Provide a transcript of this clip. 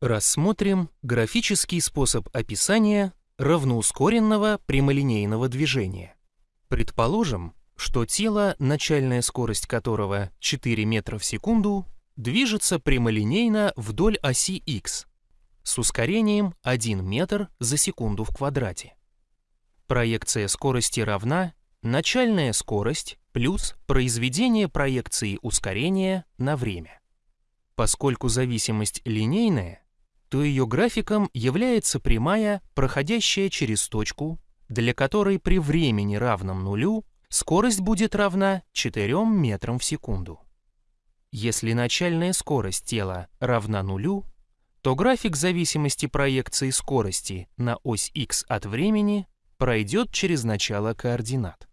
Рассмотрим графический способ описания равноускоренного прямолинейного движения. Предположим, что тело, начальная скорость которого 4 метра в секунду, движется прямолинейно вдоль оси x с ускорением 1 метр за секунду в квадрате. Проекция скорости равна начальная скорость плюс произведение проекции ускорения на время. Поскольку зависимость линейная, то ее графиком является прямая, проходящая через точку, для которой при времени равном нулю скорость будет равна 4 метрам в секунду. Если начальная скорость тела равна нулю, то график зависимости проекции скорости на ось x от времени пройдет через начало координат.